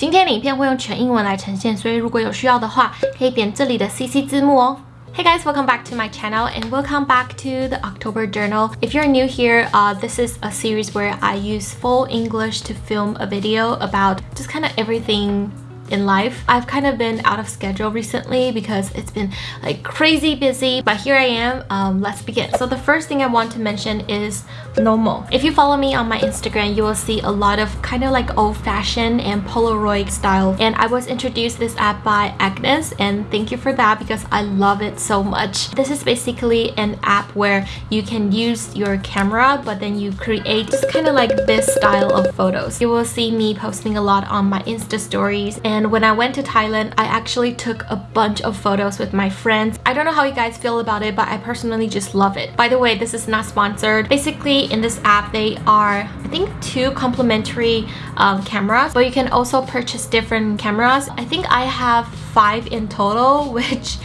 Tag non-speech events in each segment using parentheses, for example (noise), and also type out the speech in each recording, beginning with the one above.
今天的影片会用全英文来呈现，所以如果有需要的话，可以点这里的 CC 字幕哦。Hey guys, welcome back to my channel and welcome back to the October Journal. If you're new here, uh, this is a series where I use full English to film a video about just kind of everything in life. I've kind of been out of schedule recently because it's been like crazy busy, but here I am. Um, let's begin. So the first thing I want to mention is Nomo. If you follow me on my Instagram, you will see a lot of kind of like old-fashioned and Polaroid style. And I was introduced this app by Agnes and thank you for that because I love it so much. This is basically an app where you can use your camera but then you create just kind of like this style of photos. You will see me posting a lot on my Insta stories and and when I went to Thailand I actually took a bunch of photos with my friends. I don't know how you guys feel about it but I personally just love it. By the way this is not sponsored. Basically in this app they are I think two complimentary um, cameras but you can also purchase different cameras. I think I have five in total (laughs) which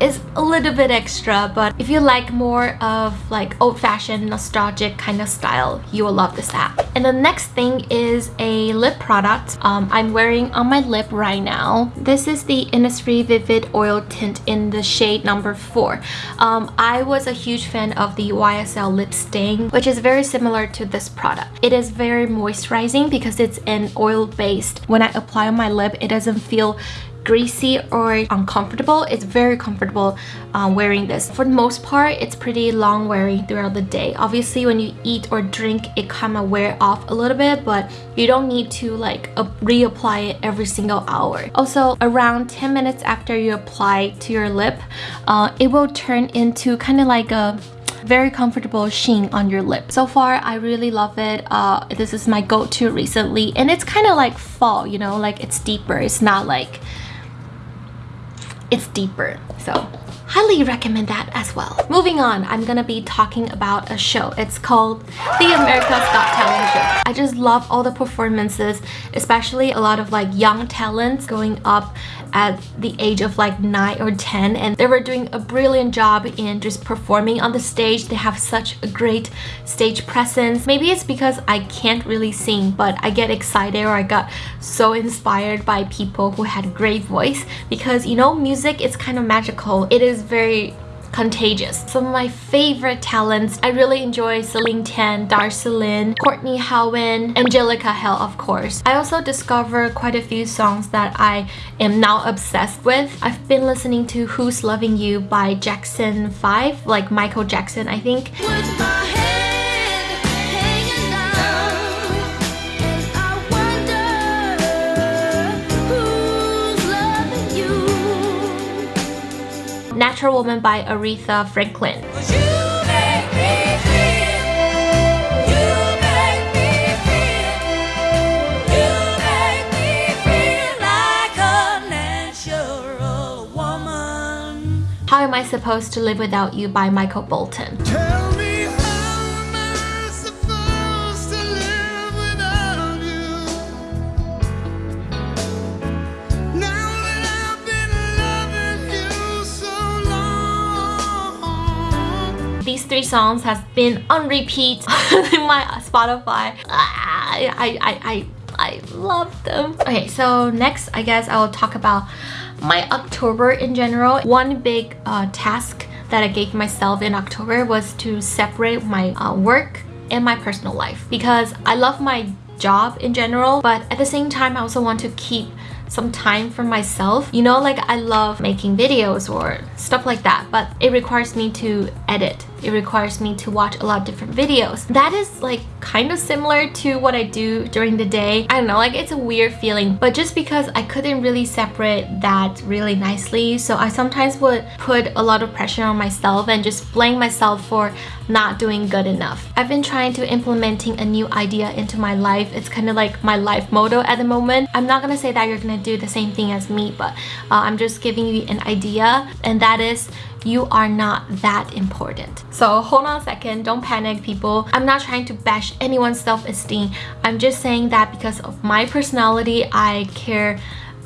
is a little bit extra but if you like more of like old-fashioned nostalgic kind of style you will love this app. And the next thing is a lip product um, I'm wearing on my lip right now. This is the Innisfree Vivid Oil Tint in the shade number 4 um, I was a huge fan of the YSL lip stain which is very similar to this product. It is very moisturizing because it's an oil based when I apply on my lip it doesn't feel greasy or uncomfortable it's very comfortable uh, wearing this for the most part it's pretty long wearing throughout the day obviously when you eat or drink it kind of wear off a little bit but you don't need to like reapply it every single hour also around 10 minutes after you apply to your lip uh, it will turn into kind of like a very comfortable sheen on your lip. So far, I really love it. Uh, this is my go-to recently. And it's kind of like fall, you know, like it's deeper. It's not like it's deeper so highly recommend that as well moving on i'm gonna be talking about a show it's called the america's got talent show i just love all the performances especially a lot of like young talents going up at the age of like 9 or 10 and they were doing a brilliant job in just performing on the stage. They have such a great stage presence. Maybe it's because I can't really sing but I get excited or I got so inspired by people who had great voice because you know music is kind of magical. It is very contagious. Some of my favorite talents, I really enjoy Celine Tam, Darci Lynne, Courtney Hadwin, Angelica Hale of course. I also discovered quite a few songs that I am now obsessed with. I've been listening to Who's Loving You by Jackson 5, like Michael Jackson I think. Natural Woman by Aretha Franklin. How Am I Supposed to Live Without You by Michael Bolton. Three songs has been on repeat (laughs) in my Spotify. I, I, I, I, I love them. Okay, so next I guess I will talk about my October in general. One big uh, task that I gave myself in October was to separate my uh, work and my personal life because I love my job in general but at the same time I also want to keep some time for myself you know like I love making videos or stuff like that but it requires me to edit it requires me to watch a lot of different videos. That is like kind of similar to what I do during the day. I don't know like it's a weird feeling but just because I couldn't really separate that really nicely so I sometimes would put a lot of pressure on myself and just blame myself for not doing good enough. I've been trying to implementing a new idea into my life. It's kind of like my life motto at the moment. I'm not gonna say that you're gonna do the same thing as me but uh, I'm just giving you an idea and that is you are not that important. So hold on a second, don't panic people. I'm not trying to bash anyone's self-esteem. I'm just saying that because of my personality, I care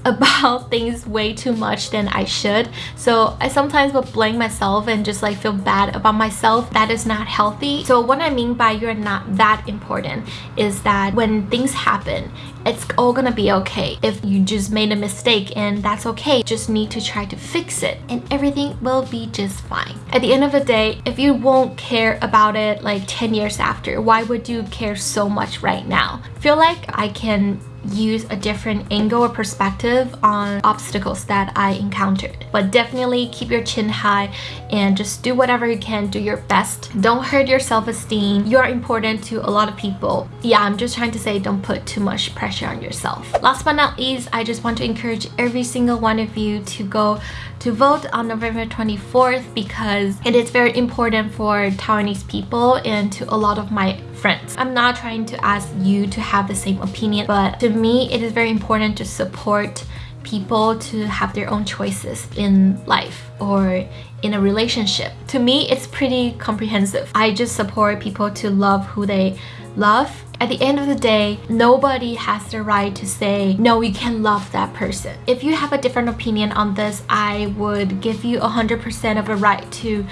about (laughs) things way too much than I should. So I sometimes will blame myself and just like feel bad about myself. That is not healthy. So what I mean by you're not that important is that when things happen, it's all gonna be okay. If you just made a mistake and that's okay, just need to try to fix it and everything will be just fine. At the end of the day, if you won't care about it like 10 years after, why would you care so much right now? Feel like I can use a different angle or perspective on obstacles that I encountered. But definitely keep your chin high and just do whatever you can, do your best. Don't hurt your self-esteem. You are important to a lot of people. Yeah, I'm just trying to say don't put too much pressure on yourself. Last but not least, I just want to encourage every single one of you to go to vote on November 24th because it is very important for Taiwanese people and to a lot of my friends. I'm not trying to ask you to have the same opinion, but to me, it is very important to support people to have their own choices in life or in a relationship. To me, it's pretty comprehensive. I just support people to love who they love at the end of the day, nobody has the right to say, no, you can't love that person. If you have a different opinion on this, I would give you 100% of a right to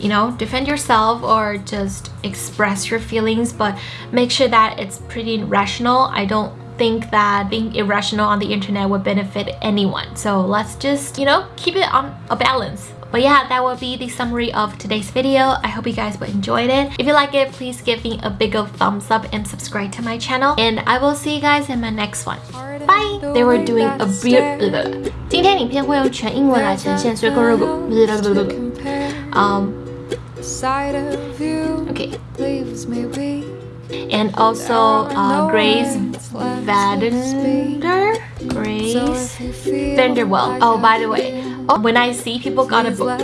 you know, defend yourself or just express your feelings, but make sure that it's pretty rational. I don't think that being irrational on the internet would benefit anyone. So let's just, you know, keep it on a balance. But yeah, that will be the summary of today's video. I hope you guys will enjoy it. If you like it, please give me a big old thumbs up and subscribe to my channel. And I will see you guys in my next one. Bye! They were doing a real... 今天影片会用全英文来呈现，所以如果... Um... Okay. And also uh, Grace Vadender? Grace VanderWaal. Oh, by the way, when I see people got a book